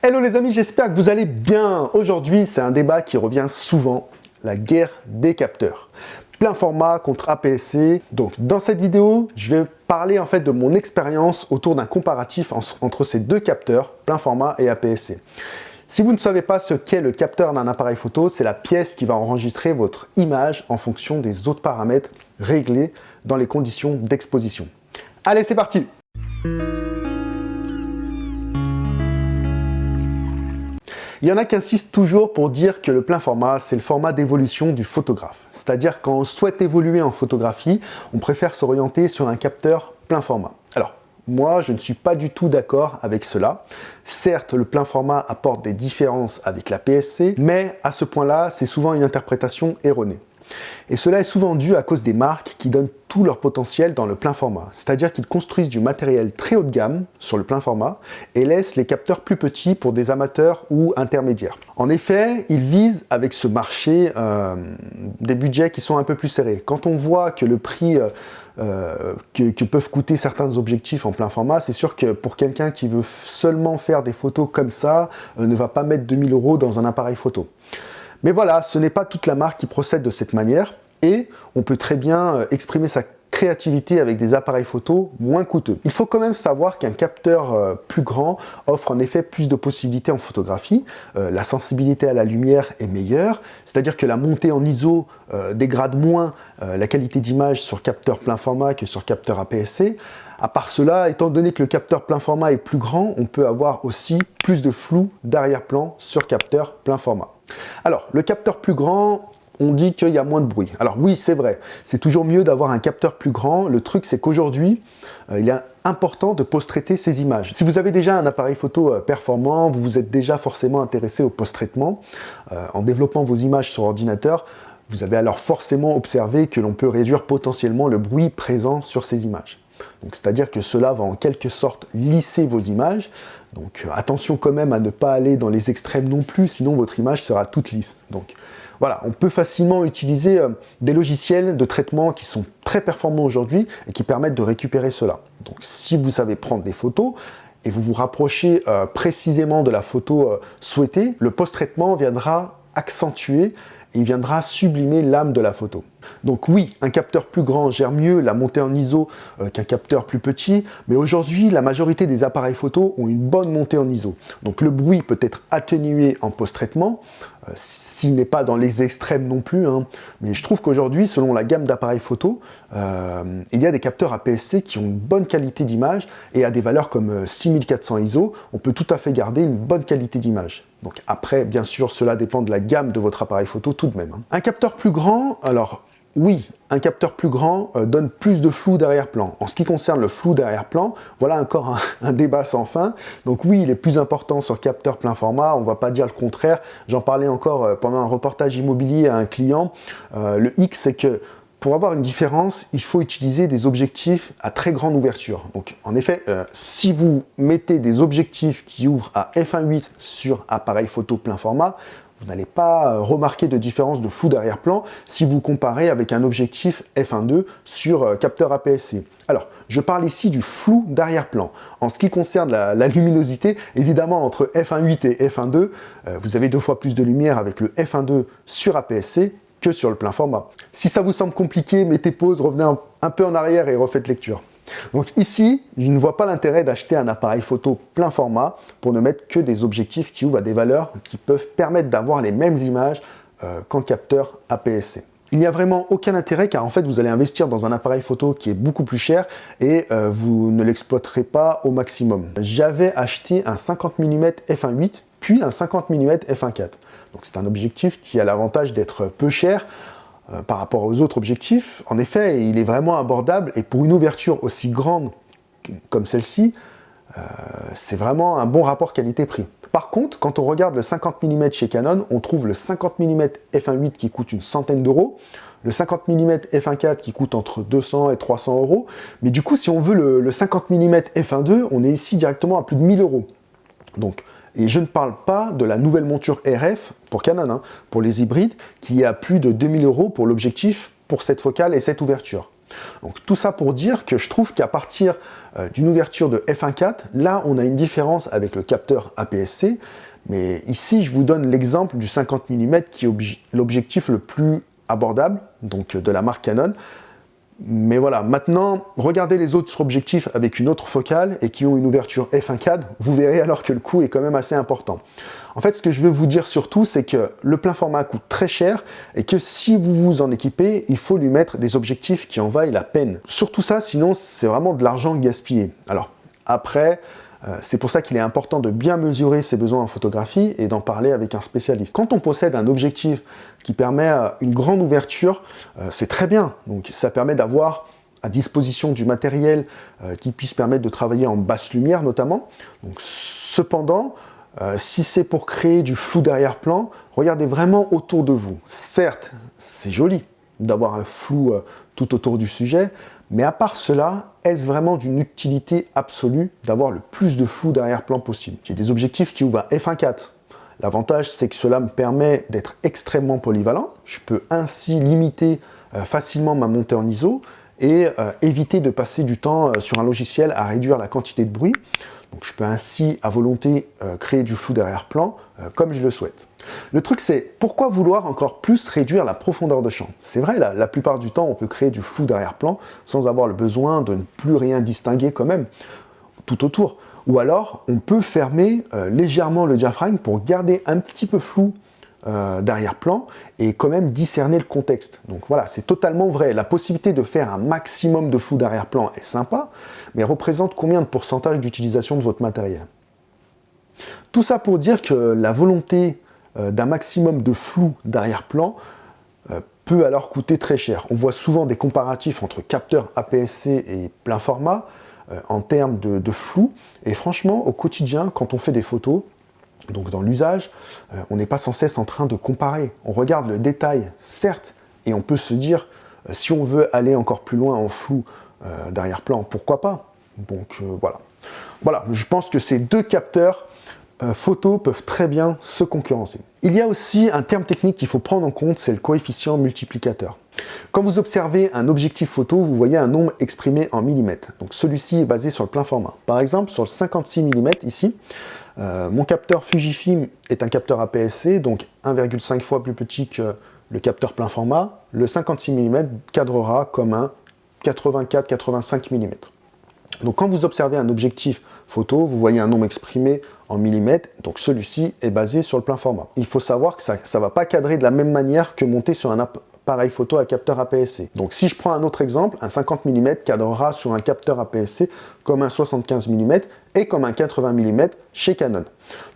Hello les amis, j'espère que vous allez bien. Aujourd'hui, c'est un débat qui revient souvent, la guerre des capteurs. Plein format contre APS-C. Donc dans cette vidéo, je vais parler en fait de mon expérience autour d'un comparatif entre ces deux capteurs, plein format et APS-C. Si vous ne savez pas ce qu'est le capteur d'un appareil photo, c'est la pièce qui va enregistrer votre image en fonction des autres paramètres réglés dans les conditions d'exposition. Allez, c'est parti Il y en a qui insistent toujours pour dire que le plein format, c'est le format d'évolution du photographe. C'est-à-dire quand on souhaite évoluer en photographie, on préfère s'orienter sur un capteur plein format. Alors, moi, je ne suis pas du tout d'accord avec cela. Certes, le plein format apporte des différences avec la PSC, mais à ce point-là, c'est souvent une interprétation erronée. Et cela est souvent dû à cause des marques qui donnent tout leur potentiel dans le plein format. C'est-à-dire qu'ils construisent du matériel très haut de gamme sur le plein format et laissent les capteurs plus petits pour des amateurs ou intermédiaires. En effet, ils visent avec ce marché euh, des budgets qui sont un peu plus serrés. Quand on voit que le prix euh, euh, que, peuvent coûter certains objectifs en plein format, c'est sûr que pour quelqu'un qui veut seulement faire des photos comme ça, ne va pas mettre 2000 euros dans un appareil photo. Mais voilà, ce n'est pas toute la marque qui procède de cette manière et on peut très bien euh, exprimer sa créativité avec des appareils photo moins coûteux. Il faut quand même savoir qu'un capteur euh, plus grand offre en effet plus de possibilités en photographie. Euh, la sensibilité à la lumière est meilleure, c'est-à-dire que la montée en ISO dégrade moins la qualité d'image sur capteur plein format que sur capteur APS-C. À part cela, étant donné que le capteur plein format est plus grand, on peut avoir aussi plus de flou d'arrière-plan sur capteur plein format. Alors, le capteur plus grand, on dit qu'il y a moins de bruit. Alors oui, c'est vrai, c'est toujours mieux d'avoir un capteur plus grand. Le truc, c'est qu'aujourd'hui, euh, il est important de post-traiter ces images. Si vous avez déjà un appareil photo euh, performant, vous vous êtes déjà forcément intéressé au post-traitement. Euh, en développant vos images sur ordinateur, vous avez alors forcément observé que l'on peut réduire potentiellement le bruit présent sur ces images. C'est-à-dire que cela va en quelque sorte lisser vos images, donc attention quand même à ne pas aller dans les extrêmes non plus, sinon votre image sera toute lisse. Donc voilà, on peut facilement utiliser euh, des logiciels de traitement qui sont très performants aujourd'hui et qui permettent de récupérer cela. Donc si vous savez prendre des photos, et vous vous rapprochez euh, précisément de la photo euh, souhaitée, le post-traitement viendra accentuer il viendra sublimer l'âme de la photo. Donc oui, un capteur plus grand gère mieux la montée en ISO euh, qu'un capteur plus petit, mais aujourd'hui, la majorité des appareils photo ont une bonne montée en ISO. Donc le bruit peut être atténué en post-traitement, s'il n'est pas dans les extrêmes non plus, hein. mais je trouve qu'aujourd'hui, selon la gamme d'appareils photo, euh, il y a des capteurs APS-C qui ont une bonne qualité d'image et à des valeurs comme 6400 ISO, on peut tout à fait garder une bonne qualité d'image. Donc après, bien sûr, cela dépend de la gamme de votre appareil photo tout de même. Hein. Un capteur plus grand, alors oui, un capteur plus grand euh, donne plus de flou d'arrière-plan. En ce qui concerne le flou d'arrière-plan, voilà encore un, débat sans fin. Donc oui, il est plus important sur capteur plein format, on ne va pas dire le contraire. J'en parlais encore euh, pendant un reportage immobilier à un client. Euh, le X, c'est que pour avoir une différence, il faut utiliser des objectifs à très grande ouverture. Donc, en effet, si vous mettez des objectifs qui ouvrent à f1.8 sur appareil photo plein format, vous n'allez pas euh, remarquer de différence de flou d'arrière-plan si vous comparez avec un objectif f1.2 sur euh, capteur APS-C. Alors, je parle ici du flou d'arrière-plan. En ce qui concerne la, luminosité, évidemment, entre f1.8 et f1.2, vous avez deux fois plus de lumière avec le f1.2 sur APS-C que sur le plein format. Si ça vous semble compliqué, mettez pause, revenez un, peu en arrière et refaites lecture. Donc ici, je ne vois pas l'intérêt d'acheter un appareil photo plein format pour ne mettre que des objectifs qui ouvrent à des valeurs qui peuvent permettre d'avoir les mêmes images euh, qu'en capteur APS-C. Il n'y a vraiment aucun intérêt car en fait vous allez investir dans un appareil photo qui est beaucoup plus cher et euh, vous ne l'exploiterez pas au maximum. J'avais acheté un 50 mm f1.8 puis un 50 mm f1.4. Donc c'est un objectif qui a l'avantage d'être peu cher euh, par rapport aux autres objectifs. En effet, il est vraiment abordable et pour une ouverture aussi grande comme celle-ci, euh, c'est vraiment un bon rapport qualité-prix. Par contre, quand on regarde le 50 mm chez Canon, on trouve le 50 mm f1.8 qui coûte une centaine d'euros, le 50 mm f1.4 qui coûte entre 200 et 300 euros, mais du coup, si on veut le, le 50 mm f1.2, on est ici directement à plus de 1000 euros. Donc, et je ne parle pas de la nouvelle monture RF pour Canon, hein, pour les hybrides, qui est à plus de 2000 euros pour l'objectif, pour cette focale et cette ouverture. Donc tout ça pour dire que je trouve qu'à partir euh, d'une ouverture de f1.4, là on a une différence avec le capteur APS-C, mais ici je vous donne l'exemple du 50 mm qui est l'objectif le plus abordable, donc de la marque Canon, mais voilà, maintenant, regardez les autres objectifs avec une autre focale et qui ont une ouverture f1.4, vous verrez alors que le coût est quand même assez important. En fait, ce que je veux vous dire surtout, c'est que le plein format coûte très cher et que si vous vous en équipez, il faut lui mettre des objectifs qui en vaillent la peine. Surtout ça, sinon c'est vraiment de l'argent gaspillé. Alors, après, c'est pour ça qu'il est important de bien mesurer ses besoins en photographie et d'en parler avec un spécialiste. Quand on possède un objectif qui permet euh, une grande ouverture, euh, c'est très bien. Donc ça permet d'avoir à disposition du matériel qui puisse permettre de travailler en basse lumière notamment. Cependant, si c'est pour créer du flou derrière-plan, regardez vraiment autour de vous. Certes, c'est joli d'avoir un flou tout autour du sujet, mais à part cela, est-ce vraiment d'une utilité absolue d'avoir le plus de flou d'arrière-plan possible? J'ai des objectifs qui ouvrent à f1.4. L'avantage, c'est que cela me permet d'être extrêmement polyvalent. Je peux ainsi limiter euh, facilement ma montée en ISO et euh, éviter de passer du temps euh, sur un logiciel à réduire la quantité de bruit. Donc je peux ainsi, à volonté, créer du flou d'arrière-plan comme je le souhaite. Le truc c'est, pourquoi vouloir encore plus réduire la profondeur de champ? C'est vrai, la, la plupart du temps, on peut créer du flou d'arrière-plan sans avoir le besoin de ne plus rien distinguer quand même tout autour. Ou alors, on peut fermer euh, légèrement le diaphragme pour garder un petit peu flou euh, d'arrière-plan et quand même discerner le contexte. Donc voilà, c'est totalement vrai. La possibilité de faire un maximum de flou d'arrière-plan est sympa, mais représente combien de pourcentage d'utilisation de votre matériel? Tout ça pour dire que la volonté euh, d'un maximum de flou d'arrière-plan euh, peut alors coûter très cher. On voit souvent des comparatifs entre capteurs APS-C et plein format euh, en termes de, flou. Et franchement, au quotidien, quand on fait des photos, donc dans l'usage, on n'est pas sans cesse en train de comparer. On regarde le détail, certes, et on peut se dire, si on veut aller encore plus loin en flou d'arrière-plan, pourquoi pas? Donc voilà. Voilà, je pense que ces deux capteurs photos peuvent très bien se concurrencer. Il y a aussi un terme technique qu'il faut prendre en compte, c'est le coefficient multiplicateur. Quand vous observez un objectif photo, vous voyez un nombre exprimé en millimètres. Donc celui-ci est basé sur le plein format. Par exemple, sur le 56 mm ici, euh, mon capteur Fujifilm est un capteur APS-C, donc 1,5 fois plus petit que le capteur plein format. Le 56 mm cadrera comme un 84-85 mm. Donc quand vous observez un objectif photo, vous voyez un nombre exprimé en millimètres, donc celui-ci est basé sur le plein format. Il faut savoir que ça ne va pas cadrer de la même manière que monter sur un appareil photo à capteur APS-C. Donc si je prends un autre exemple, un 50 mm cadrera sur un capteur APS-C comme un 75 mm et comme un 80 mm chez Canon.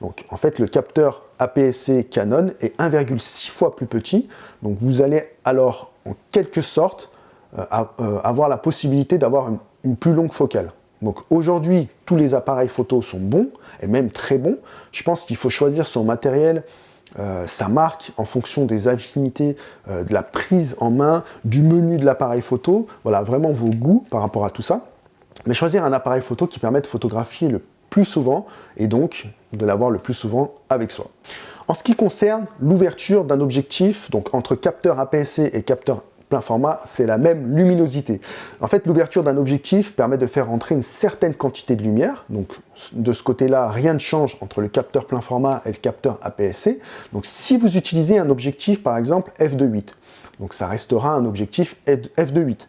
Donc en fait le capteur APS-C Canon est 1,6 fois plus petit, donc vous allez alors en quelque sorte euh, euh, avoir la possibilité d'avoir une une plus longue focale. Donc aujourd'hui, tous les appareils photo sont bons, et même très bons. Je pense qu'il faut choisir son matériel, euh, sa marque, en fonction des affinités, euh, de la prise en main, du menu de l'appareil photo. Voilà, vraiment vos goûts par rapport à tout ça. Mais choisir un appareil photo qui permet de photographier le plus souvent, et donc de l'avoir le plus souvent avec soi. En ce qui concerne l'ouverture d'un objectif, donc entre capteur APS-C et capteur plein format, c'est la même luminosité. En fait, l'ouverture d'un objectif permet de faire entrer une certaine quantité de lumière. Donc, de ce côté-là, rien ne change entre le capteur plein format et le capteur APS-C. Donc, si vous utilisez un objectif, par exemple, f2.8, donc ça restera un objectif f2.8.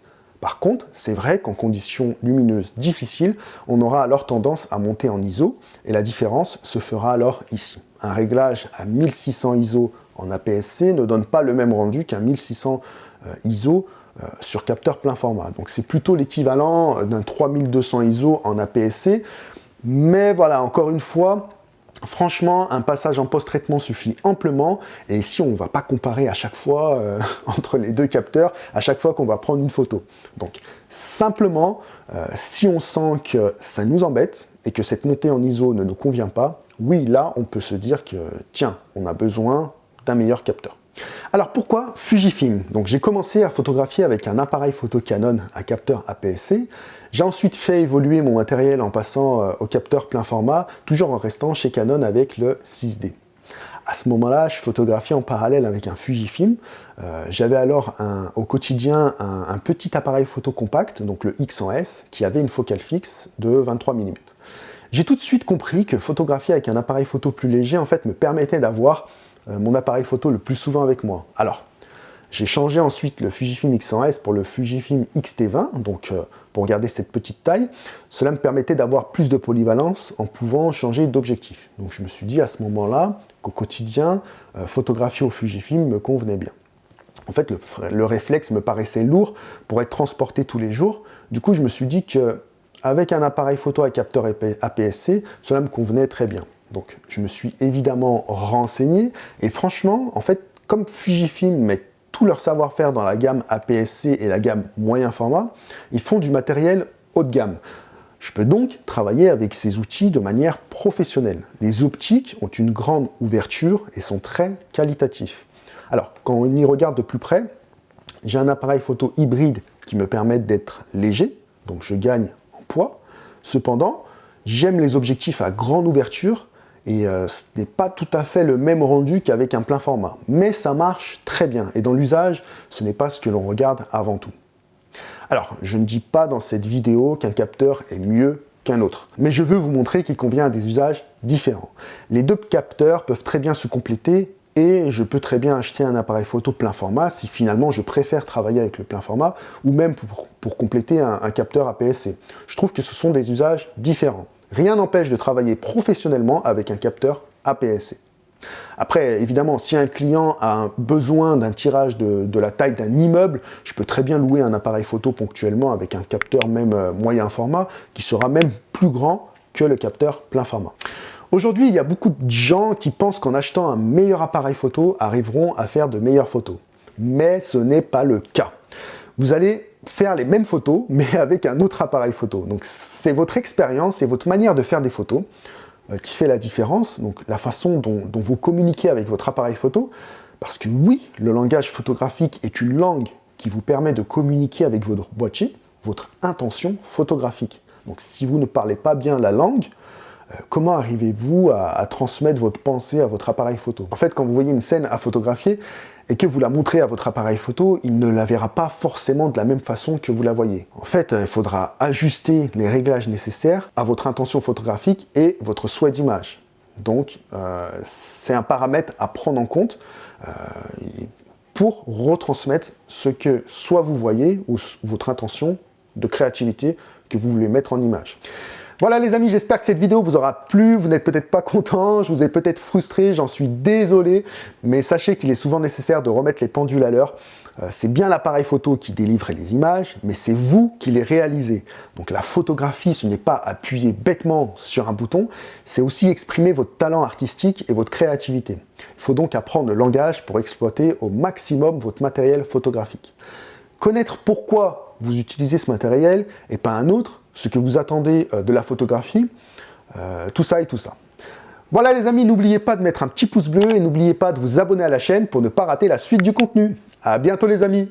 Par contre, c'est vrai qu'en conditions lumineuses difficiles, on aura alors tendance à monter en ISO, et la différence se fera alors ici. Un réglage à 1600 ISO en APS-C ne donne pas le même rendu qu'un 1600 euh, ISO euh, sur capteur plein format. Donc c'est plutôt l'équivalent d'un 3200 ISO en APS-C. Mais voilà, encore une fois, Franchement, un passage en post-traitement suffit amplement, et ici on ne va pas comparer à chaque fois euh, entre les deux capteurs, à chaque fois qu'on va prendre une photo. Donc simplement, si on sent que ça nous embête, et que cette montée en ISO ne nous convient pas, oui, là on peut se dire que, tiens, on a besoin d'un meilleur capteur. Alors pourquoi Fujifilm? Donc j'ai commencé à photographier avec un appareil photo Canon à capteur APS-C. J'ai ensuite fait évoluer mon matériel en passant euh, au capteur plein format, toujours en restant chez Canon avec le 6D. À ce moment-là, je photographiais en parallèle avec un Fujifilm. Euh, j'avais alors au quotidien un, petit appareil photo compact, donc le X100S, qui avait une focale fixe de 23 mm. J'ai tout de suite compris que photographier avec un appareil photo plus léger en fait me permettait d'avoir mon appareil photo le plus souvent avec moi. Alors, j'ai changé ensuite le Fujifilm X100S pour le Fujifilm X-T20, donc euh, pour garder cette petite taille. Cela me permettait d'avoir plus de polyvalence en pouvant changer d'objectif. Donc je me suis dit à ce moment-là qu'au quotidien, euh, photographier au Fujifilm me convenait bien. En fait, le, réflexe me paraissait lourd pour être transporté tous les jours. Du coup, je me suis dit que avec un appareil photo à capteur APS-C, cela me convenait très bien. Donc, je me suis évidemment renseigné et franchement, en fait, comme Fujifilm met tout leur savoir-faire dans la gamme APS-C et la gamme moyen format, ils font du matériel haut de gamme. Je peux donc travailler avec ces outils de manière professionnelle. Les optiques ont une grande ouverture et sont très qualitatifs. Alors, quand on y regarde de plus près, j'ai un appareil photo hybride qui me permet d'être léger, donc je gagne en poids. Cependant, j'aime les objectifs à grande ouverture et euh, ce n'est pas tout à fait le même rendu qu'avec un plein format. Mais ça marche très bien, et dans l'usage, ce n'est pas ce que l'on regarde avant tout. Alors, je ne dis pas dans cette vidéo qu'un capteur est mieux qu'un autre, mais je veux vous montrer qu'il convient à des usages différents. Les deux capteurs peuvent très bien se compléter et je peux très bien acheter un appareil photo plein format si finalement je préfère travailler avec le plein format ou même pour, compléter un, un capteur APS-C. Je trouve que ce sont des usages différents. Rien n'empêche de travailler professionnellement avec un capteur APS-C. Après, évidemment, si un client a besoin d'un tirage de, la taille d'un immeuble, je peux très bien louer un appareil photo ponctuellement avec un capteur même euh, moyen format, qui sera même plus grand que le capteur plein format. Aujourd'hui, il y a beaucoup de gens qui pensent qu'en achetant un meilleur appareil photo, arriveront à faire de meilleures photos. Mais ce n'est pas le cas. Vous allez faire les mêmes photos, mais avec un autre appareil photo. Donc c'est votre expérience et votre manière de faire des photos euh, qui fait la différence, donc la façon dont, vous communiquez avec votre appareil photo, parce que oui, le langage photographique est une langue qui vous permet de communiquer avec votre boîtier, votre intention photographique. Donc si vous ne parlez pas bien la langue, comment arrivez-vous à, transmettre votre pensée à votre appareil photo? En fait, quand vous voyez une scène à photographier, et que vous la montrez à votre appareil photo, il ne la verra pas forcément de la même façon que vous la voyez. En fait, il faudra ajuster les réglages nécessaires à votre intention photographique et votre souhait d'image. Donc, euh, c'est un paramètre à prendre en compte euh, pour retransmettre ce que soit vous voyez ou votre intention de créativité que vous voulez mettre en image. Voilà les amis, j'espère que cette vidéo vous aura plu, vous n'êtes peut-être pas content, je vous ai peut-être frustré, j'en suis désolé, mais sachez qu'il est souvent nécessaire de remettre les pendules à l'heure. Euh, c'est bien l'appareil photo qui délivre les images, mais c'est vous qui les réalisez. Donc la photographie, ce n'est pas appuyer bêtement sur un bouton, c'est aussi exprimer votre talent artistique et votre créativité. Il faut donc apprendre le langage pour exploiter au maximum votre matériel photographique. Connaître pourquoi vous utilisez ce matériel et pas un autre, ce que vous attendez euh, de la photographie, euh, tout ça et tout ça. Voilà les amis, n'oubliez pas de mettre un petit pouce bleu et n'oubliez pas de vous abonner à la chaîne pour ne pas rater la suite du contenu. A bientôt les amis